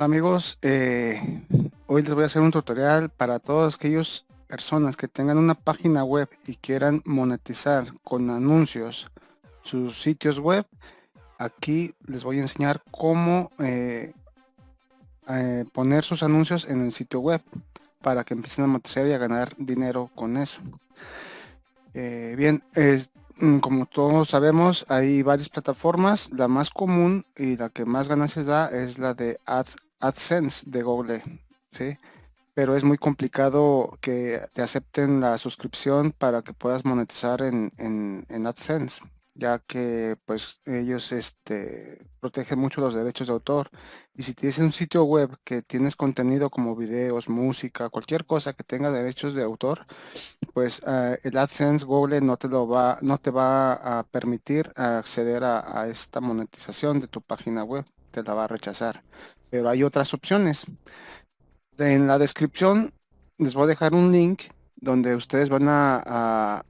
Amigos, eh, hoy les voy a hacer un tutorial para todas aquellas personas que tengan una página web y quieran monetizar con anuncios sus sitios web. Aquí les voy a enseñar cómo eh, eh, poner sus anuncios en el sitio web para que empiecen a monetizar y a ganar dinero con eso. bien, mm, como todos sabemos, hay varias plataformas. La más común y la que más ganancias da es la de Ads AdSense de Google, ¿sí? Pero es muy complicado que te acepten la suscripción para que puedas monetizar en, en, AdSense, ya que pues ellos este, protegen mucho los derechos de autor. Y si tienes un sitio web que tienes contenido como videos, música, cualquier cosa que tenga derechos de autor, pues eh, el AdSense Google no te lo va, no te va a permitir acceder a, a esta monetización de tu página web, te la va a rechazar pero hay otras opciones. En la descripción les voy a dejar un link donde ustedes van a,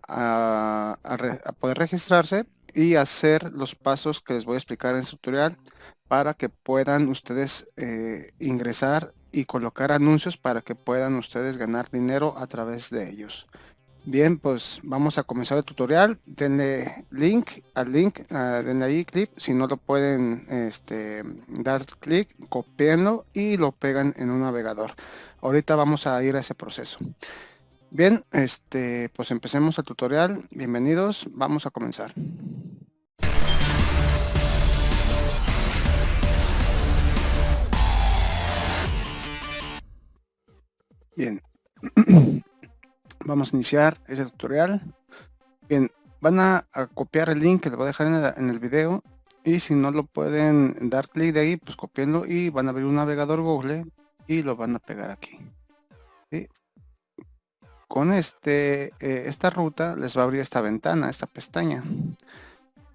poder registrarse y hacer los pasos que les voy a explicar en este tutorial para que puedan ustedes eh, ingresar y colocar anuncios para que puedan ustedes ganar dinero a través de ellos. Bien, pues vamos a comenzar el tutorial. Denle link al link, uh, denle ahí clip. Si no lo pueden este, dar clic, copienlo y lo pegan en un navegador. Ahorita vamos a ir a ese proceso. Bien, este, pues empecemos el tutorial. Bienvenidos, vamos a comenzar. Bien. Vamos a iniciar ese tutorial. Bien, van a, copiar el link que les voy a dejar en el, video. Y si no lo pueden dar clic de ahí, pues copienlo y van a abrir un navegador Google y lo van a pegar aquí. Con este, eh, esta ruta les va a abrir esta ventana, esta pestaña.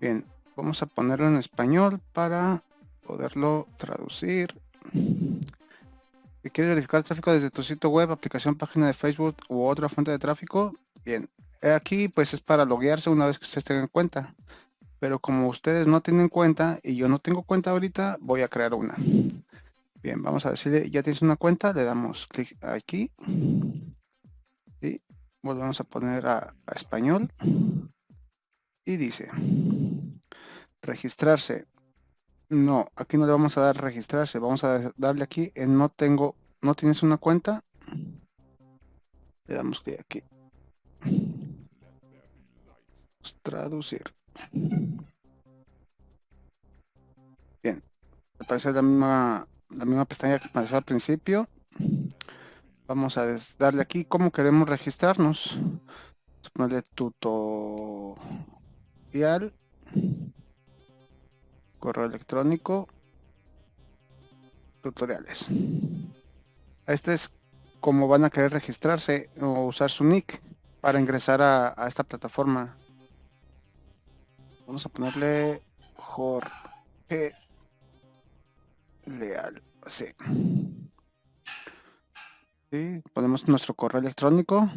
Bien, vamos a ponerlo en español para poderlo traducir. Si quieres verificar el tráfico desde tu sitio web, aplicación, página de Facebook u otra fuente de tráfico, bien. Aquí pues es para loguearse una vez que ustedes tengan cuenta. Pero como ustedes no tienen cuenta y yo no tengo cuenta ahorita, voy a crear una. Bien, vamos a decirle, ya tienes una cuenta, le damos clic aquí. Y volvemos a poner a, a español. Y dice, registrarse. No, aquí no le vamos a dar registrarse. Vamos a darle aquí en no tengo, no tienes una cuenta. Le damos clic aquí. Traducir. Bien. Aparece la misma, la misma pestaña que apareció al principio. Vamos a darle aquí cómo queremos registrarnos. Vamos a ponerle tutorial correo electrónico, tutoriales. Este es como van a querer registrarse o usar su nick para ingresar a, esta plataforma. Vamos a ponerle Jorge Leal. Sí. sí. Ponemos nuestro correo electrónico.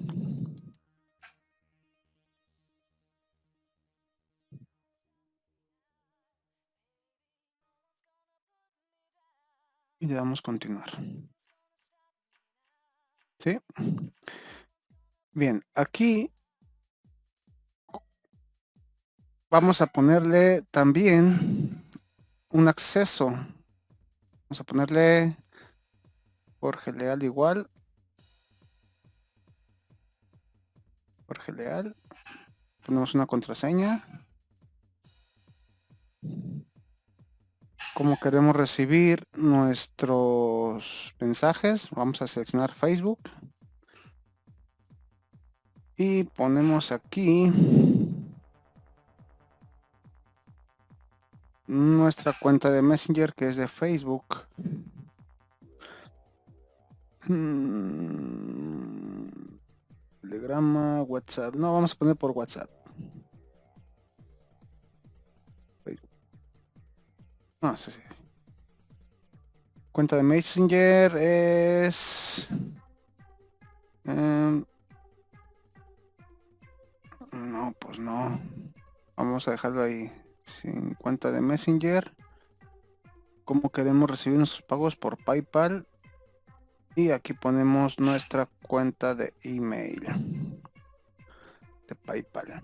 Y le damos continuar. ¿Sí? Bien, aquí vamos a ponerle también un acceso. Vamos a ponerle Jorge Leal igual. Jorge Leal. Ponemos una contraseña. Cómo queremos recibir nuestros mensajes. Vamos a seleccionar Facebook. Y ponemos aquí nuestra cuenta de Messenger que es de Facebook. Mm, telegrama, WhatsApp. No, vamos a poner por WhatsApp. No, sí, sí. Cuenta de Messenger es... Em, no, pues no. Vamos a dejarlo ahí. Sin cuenta de Messenger. cómo queremos recibir nuestros pagos por PayPal y aquí ponemos nuestra cuenta de email de PayPal.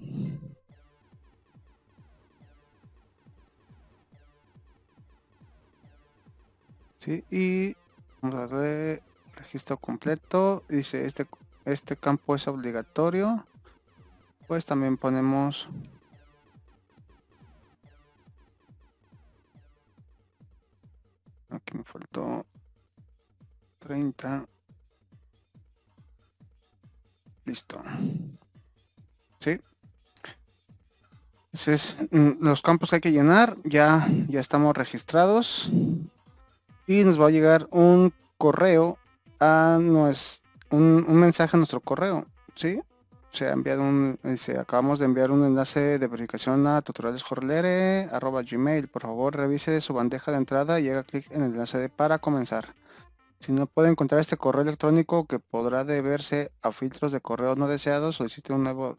Sí, y vamos a registro completo. Dice este, este campo es obligatorio. Pues también ponemos aquí me faltó 30 listo sí entonces mm, los campos que hay que llenar ya ya estamos registrados y nos va a llegar un correo a nuestro un, mensaje a nuestro correo sí se ha enviado un dice acabamos de enviar un enlace de verificación a arroba gmail por favor revise su bandeja de entrada y haga clic en el enlace de para comenzar si no puede encontrar este correo electrónico que podrá deberse a filtros de correo no deseados, solicite un nuevo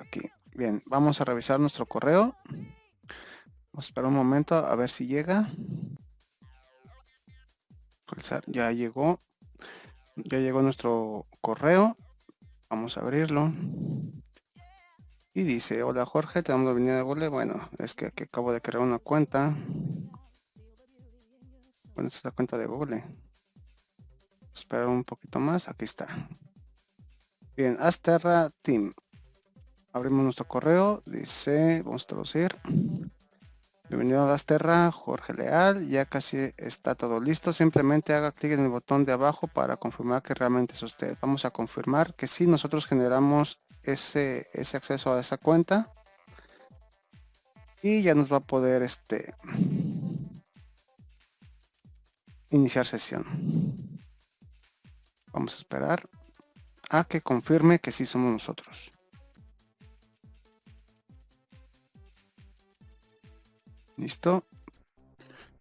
aquí. Bien, vamos a revisar nuestro correo. Vamos a esperar un momento a ver si llega. Ya llegó. Ya llegó nuestro correo. Vamos a abrirlo. Y dice, hola Jorge, tenemos la venida de Google. Bueno, es que aquí acabo de crear una cuenta. Bueno, esta es la cuenta de Google. Espera un poquito más. Aquí está. Bien, Asterra Team. Abrimos nuestro correo. Dice, vamos a traducir. Bienvenido a Asterra, Jorge Leal. Ya casi está todo listo. Simplemente haga clic en el botón de abajo para confirmar que realmente es usted. Vamos a confirmar que sí, nosotros generamos ese, ese acceso a esa cuenta. Y ya nos va a poder este iniciar sesión. Vamos a esperar a que confirme que sí somos nosotros. Listo.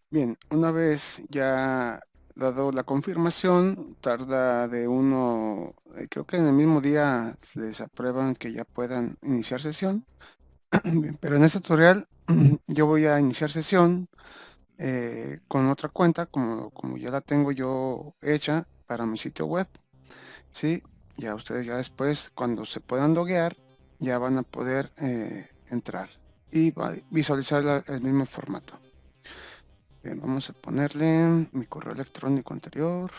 Bien, una vez ya dado la confirmación, tarda de uno, eh, creo que en el mismo día les aprueban que ya puedan iniciar sesión. Pero en este tutorial yo voy a iniciar sesión eh, con otra cuenta, como, como ya la tengo yo hecha, para mi sitio web. ¿sí? Ya ustedes ya después, cuando se puedan loguear, ya van a poder eh, entrar y visualizar el mismo formato. Vamos a ponerle mi correo electrónico anterior.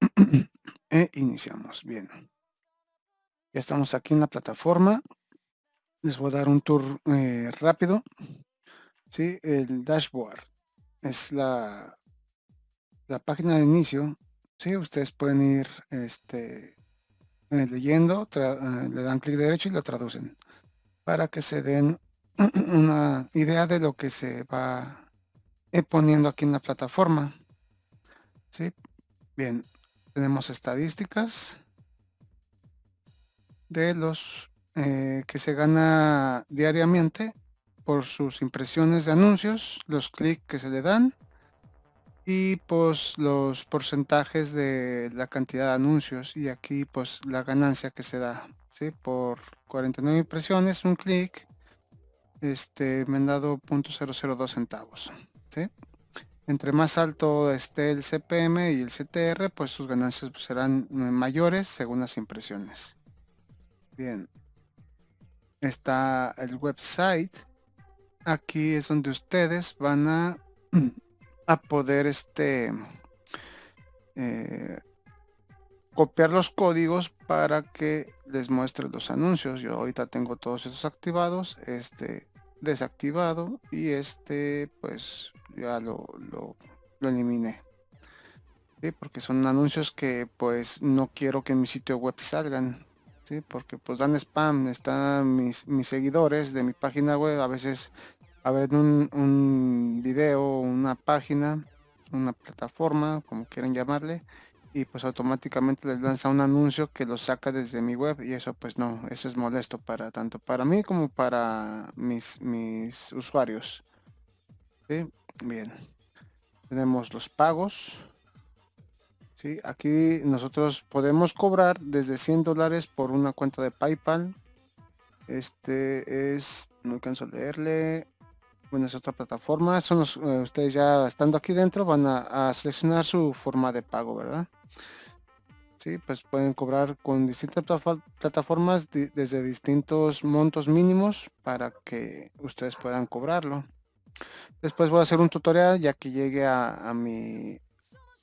e iniciamos. Bien. Ya estamos aquí en la plataforma. Les voy a dar un tour eh, rápido. ¿Sí? El dashboard es la, la página de inicio. ¿Sí? Ustedes pueden ir este, eh, leyendo, eh, le dan clic derecho y lo traducen para que se den una idea de lo que se va poniendo aquí en la plataforma. ¿Sí? Bien, tenemos estadísticas de los eh, que se gana diariamente por sus impresiones de anuncios, los clics que se le dan y pues los porcentajes de la cantidad de anuncios y aquí pues la ganancia que se da ¿sí? por 49 impresiones un clic este me han dado 0.002 centavos ¿sí? entre más alto esté el CPM y el CTR, pues sus ganancias serán mayores según las impresiones. Bien. Está el website. Aquí es donde ustedes van a, a poder este, eh, copiar los códigos para que les muestre los anuncios. Yo ahorita tengo todos estos activados. Este desactivado y este pues ya lo, lo, eliminé porque son anuncios que pues no quiero que en mi sitio web salgan ¿sí? porque pues dan spam están mis, mis seguidores de mi página web a veces a ver un, un video una página una plataforma como quieran llamarle y pues automáticamente les lanza un anuncio que lo saca desde mi web y eso pues no, eso es molesto para tanto para mí como para mis, mis usuarios. Bien, tenemos los pagos. Aquí nosotros podemos cobrar desde 100 dólares por una cuenta de PayPal. Este es, no alcanzo a leerle, bueno, es otra plataforma. Son eh, ustedes ya estando aquí dentro van a, seleccionar su forma de pago, ¿verdad? Sí, pues pueden cobrar con distintas plataformas desde distintos montos mínimos para que ustedes puedan cobrarlo. Después voy a hacer un tutorial ya que llegue a mi...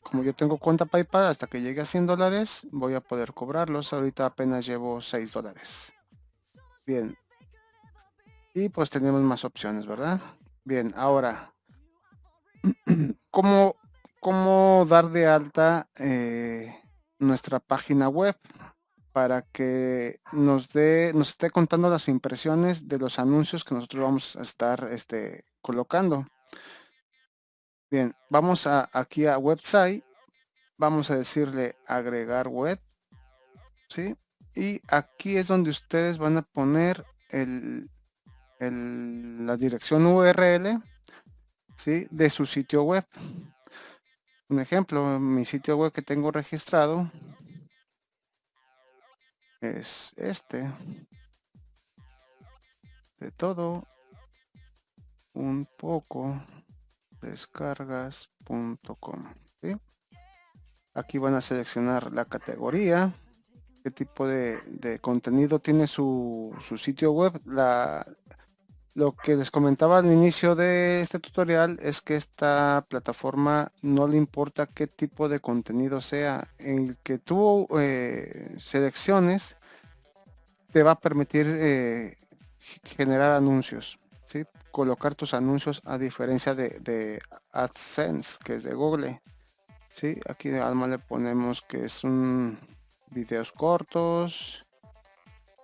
Como yo tengo cuenta PayPal, hasta que llegue a 100 dólares voy a poder cobrarlos. Ahorita apenas llevo 6 dólares. Bien. Y pues tenemos más opciones, ¿verdad? Bien, ahora, ¿cómo, cómo dar de alta eh, nuestra página web? para que nos dé, nos esté contando las impresiones de los anuncios que nosotros vamos a estar este, colocando. Bien, vamos a, aquí a website, vamos a decirle agregar web, ¿sí? Y aquí es donde ustedes van a poner el, la dirección URL ¿sí? de su sitio web. Un ejemplo, mi sitio web que tengo registrado es este. De todo un poco descargas.com. Aquí van a seleccionar la categoría, qué tipo de, contenido tiene su, su, sitio web. La, lo que les comentaba al inicio de este tutorial es que esta plataforma no le importa qué tipo de contenido sea. El que tú eh, selecciones te va a permitir eh, generar anuncios. ¿sí? Colocar tus anuncios a diferencia de, AdSense, que es de Google. ¿sí? Aquí además le ponemos que es un videos cortos,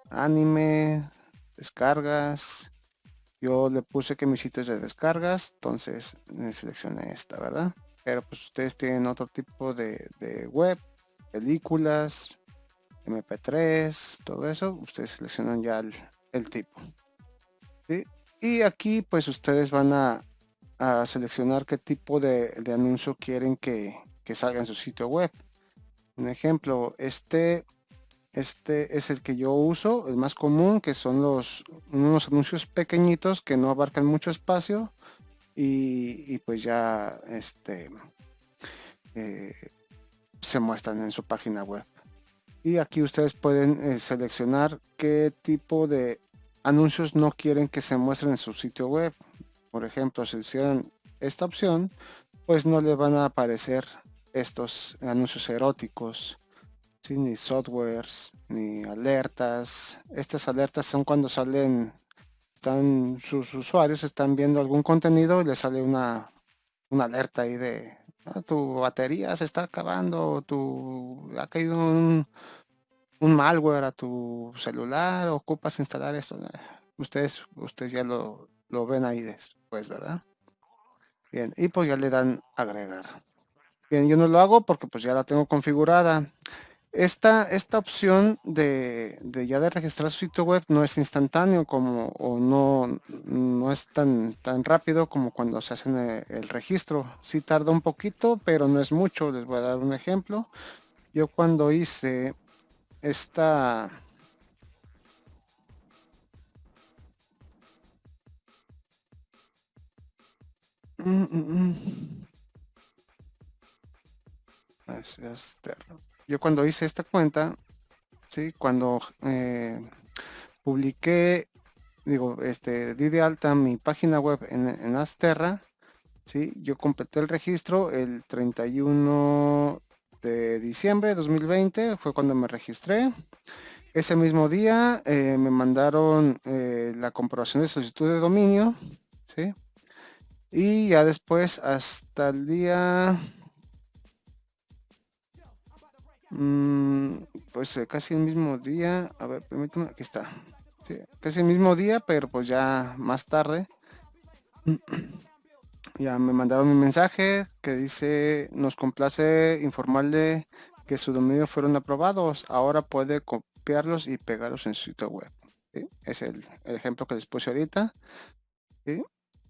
anime, descargas, yo le puse que mi sitio es de descargas, entonces seleccioné esta, ¿verdad? Pero pues ustedes tienen otro tipo de, web, películas, MP3, todo eso, ustedes seleccionan ya el, tipo. Y aquí pues ustedes van a, seleccionar qué tipo de, anuncio quieren que, que salga en su sitio web. Un ejemplo, este este es el que yo uso, el más común, que son los unos anuncios pequeñitos que no abarcan mucho espacio y, pues ya este eh, se muestran en su página web. Y aquí ustedes pueden eh, seleccionar qué tipo de anuncios no quieren que se muestren en su sitio web. Por ejemplo, si hicieran esta opción, pues no le van a aparecer estos anuncios eróticos ni softwares, ni alertas. Estas alertas son cuando salen, están sus usuarios están viendo algún contenido y les sale una, una alerta ahí de ah, tu batería se está acabando, tu ha caído un, un malware a tu celular, ocupas instalar esto. Ustedes, ustedes ya lo, lo ven ahí después, ¿verdad? Bien, y pues ya le dan agregar. Bien, yo no lo hago porque pues ya la tengo configurada. Esta, esta opción de, ya de registrar su sitio web no es instantáneo como o no, no es tan, tan rápido como cuando se hace el, el registro. Sí tarda un poquito, pero no es mucho. Les voy a dar un ejemplo. Yo cuando hice esta... Yo cuando hice esta cuenta, ¿sí? cuando eh, publiqué, digo, este, di de alta mi página web en, en Asterra, ¿sí? yo completé el registro el 31 de diciembre de 2020, fue cuando me registré. Ese mismo día eh, me mandaron eh, la comprobación de solicitud de dominio, ¿sí? Y ya después hasta el día Mm, pues eh, casi el mismo día. A ver, permítame, aquí está. casi el mismo día, pero pues ya más tarde. Ya me mandaron un mensaje que dice, nos complace informarle que su dominio fueron aprobados, ahora puede copiarlos y pegarlos en su sitio web. Es el, ejemplo que les puse ahorita.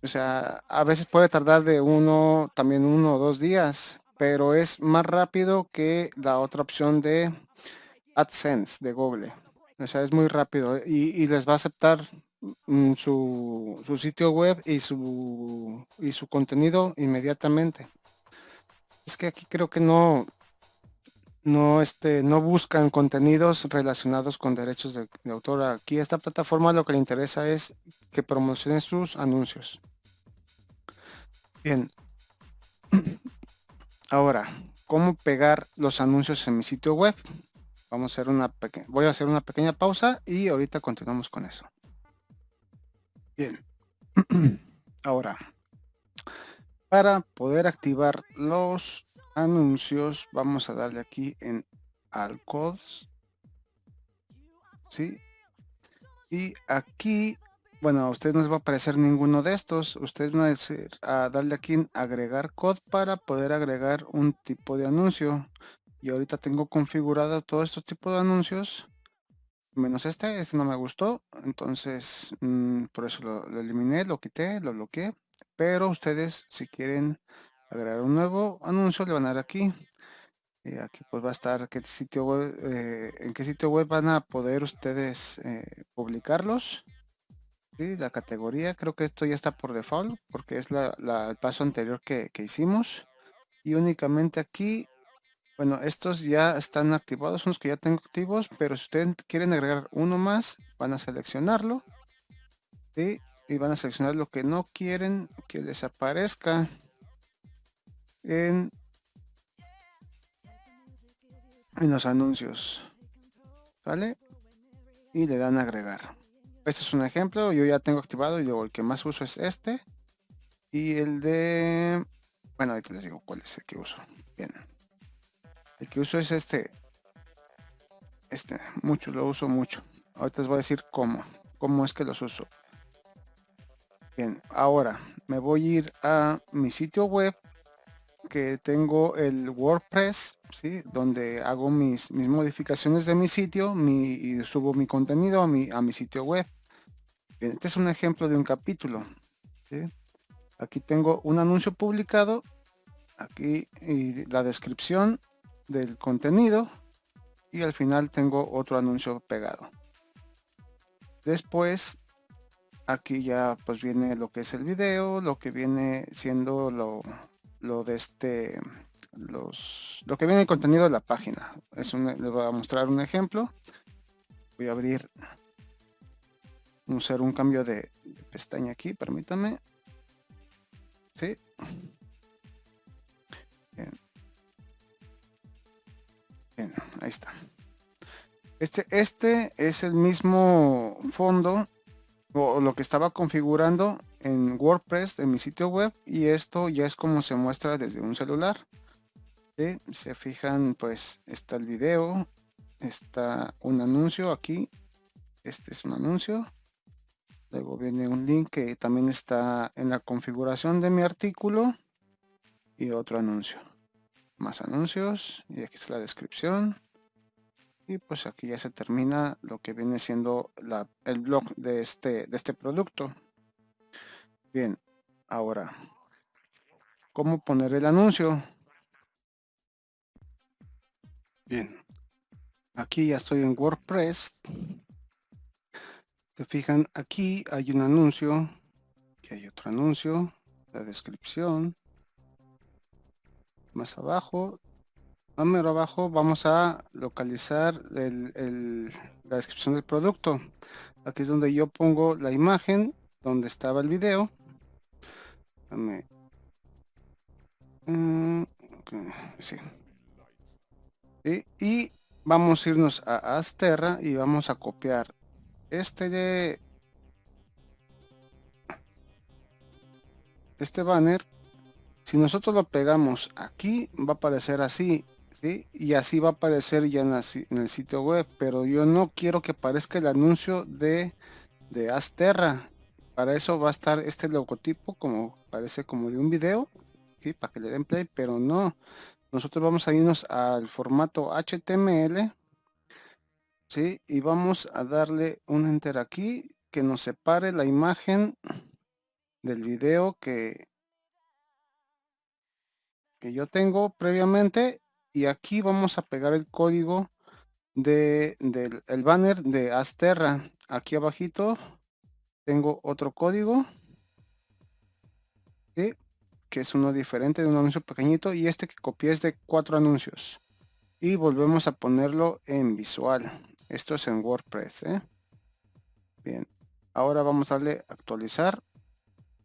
O sea, a veces puede tardar de uno, también uno o dos días, pero es más rápido que la otra opción de AdSense de Google. O sea, es muy rápido y, les va a aceptar su, su, sitio web y su, y su contenido inmediatamente. Es que aquí creo que no, no, este, no buscan contenidos relacionados con derechos de, autor. Aquí esta plataforma lo que le interesa es que promocionen sus anuncios. Bien. Ahora, ¿cómo pegar los anuncios en mi sitio web? Vamos a hacer una voy a hacer una pequeña pausa y ahorita continuamos con eso. Bien. Ahora, para poder activar los anuncios, vamos a darle aquí en Alcodes. ¿Sí? Y aquí, bueno, a usted no les va a aparecer ninguno de estos. Ustedes van a, decir, a darle aquí en agregar code para poder agregar un tipo de anuncio. Y ahorita tengo configurado todo estos tipos de anuncios. Menos este, este no me gustó. Entonces, mm, por eso lo eliminé, lo quité, lo bloqueé. Pero ustedes, si quieren agregar un nuevo anuncio, le van a dar aquí. Y eh, aquí pues va a estar qué sitio web, eh, en qué sitio web van a poder ustedes eh, publicarlos. ¿Sí? La categoría, creo que esto ya está por default, porque es la, el paso anterior que, que hicimos. Y únicamente aquí bueno, estos ya están activados, son los que ya tengo activos, pero si ustedes quieren agregar uno más, van a seleccionarlo. Y van a seleccionar lo que no quieren que desaparezca en, los anuncios. ¿Vale? Y le dan a agregar. Este es un ejemplo, yo ya tengo activado y luego el que más uso es este. Y el de... Bueno, ahorita les digo cuál es el que uso. Bien. El que uso es este. Este, mucho, lo uso mucho. Ahorita les voy a decir cómo. Cómo es que los uso. Bien, ahora me voy a ir a mi sitio web que tengo el WordPress, ¿sí? donde hago mis, mis modificaciones de mi sitio mi, y subo mi contenido a mi, a mi sitio web. este es un ejemplo de un capítulo. Aquí tengo un anuncio publicado, aquí y la descripción del contenido y al final tengo otro anuncio pegado. Después aquí ya pues viene lo que es el video, lo que viene siendo lo, lo de este los lo que viene el contenido de la página. Es un, les voy a mostrar un ejemplo. Voy a abrir usar un cambio de, pestaña aquí permítame sí ahí está este este es el mismo fondo o lo que estaba configurando en WordPress en mi sitio web y esto ya es como se muestra desde un celular. Se fijan, pues está el video, está un anuncio aquí, este es un anuncio. Luego viene un link que también está en la configuración de mi artículo y otro anuncio. Más anuncios y aquí está la descripción y pues aquí ya se termina lo que viene siendo el blog de este, de este producto. Bien, ahora, ¿cómo poner el anuncio? Bien, aquí ya estoy en WordPress. Se fijan, aquí hay un anuncio, aquí hay otro anuncio, la descripción. Más abajo número abajo vamos a localizar la descripción del producto. Aquí es donde yo pongo la imagen, donde estaba el video. Mm, y, vamos a irnos a Asterra y vamos a copiar este de este banner si nosotros lo pegamos aquí va a aparecer así y así va a aparecer ya en, el sitio web, pero yo no quiero que aparezca el anuncio de, de Asterra. Para eso va a estar este logotipo como parece como de un video, para que le den play, pero no. nosotros vamos a irnos al formato HTML, ¿sí? Y vamos a darle un enter aquí que nos separe la imagen del video que, que yo tengo previamente y aquí vamos a pegar el código de, del el banner de Asterra. Aquí abajito tengo otro código que es uno diferente de un anuncio pequeñito y este que copié es de cuatro anuncios y volvemos a ponerlo en visual esto es en WordPress ¿eh? bien ahora vamos a darle actualizar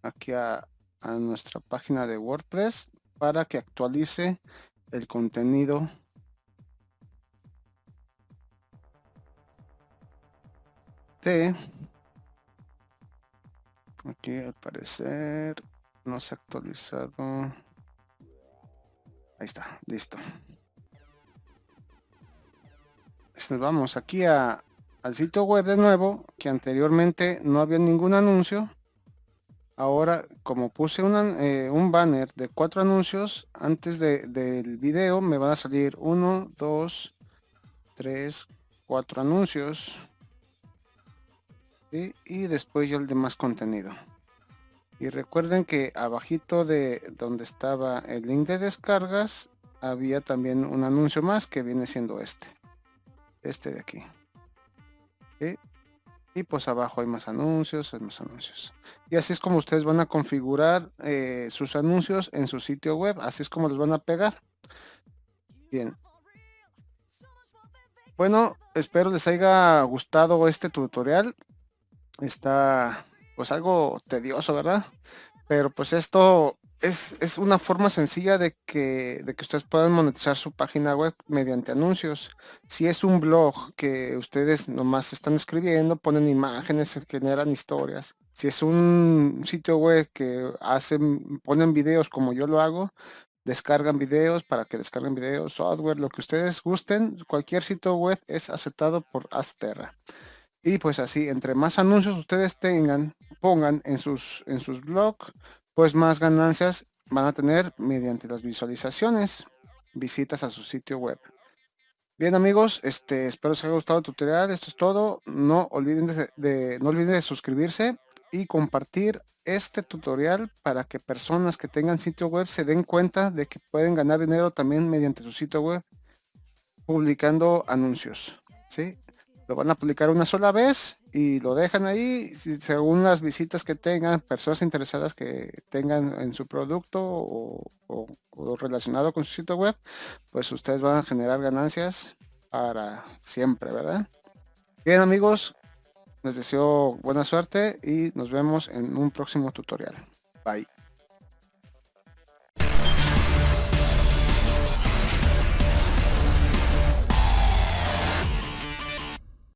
aquí a, a nuestra página de WordPress para que actualice el contenido. De aquí al parecer no se ha actualizado. Ahí está listo. Pues nos vamos aquí al sitio web de nuevo que anteriormente no había ningún anuncio ahora como puse eh, un banner de cuatro anuncios antes del video me van a salir uno dos tres cuatro anuncios. Y después ya el demás contenido. Y recuerden que abajito de donde estaba el link de descargas había también un anuncio más que viene siendo este. Este de aquí y pues abajo hay más anuncios hay más anuncios. Y así es como ustedes van a configurar eh, sus anuncios en su sitio web así es como los van a pegar. Bien. Bueno espero les haya gustado este tutorial. Está pues algo tedioso, ¿verdad? Pero pues esto es, es, una forma sencilla de que, de que ustedes puedan monetizar su página web mediante anuncios. Si es un blog que ustedes nomás están escribiendo, ponen imágenes, generan historias. Si es un sitio web que hacen, ponen videos como yo lo hago, descargan videos para que descarguen videos, software, lo que ustedes gusten, cualquier sitio web es aceptado por Asterra. Y pues así, entre más anuncios ustedes tengan, pongan en sus, en sus blogs, pues más ganancias van a tener mediante las visualizaciones, visitas a su sitio web. Bien amigos, este, espero les haya gustado el tutorial, esto es todo. No olviden de, no olviden de suscribirse y compartir este tutorial para que personas que tengan sitio web se den cuenta de que pueden ganar dinero también mediante su sitio web publicando anuncios. ¿sí? lo van a publicar una sola vez y lo dejan ahí según las visitas que tengan, personas interesadas que tengan en su producto o, relacionado con su sitio web, pues ustedes van a generar ganancias para siempre, ¿verdad? Bien amigos, les deseo buena suerte y nos vemos en un próximo tutorial. Bye.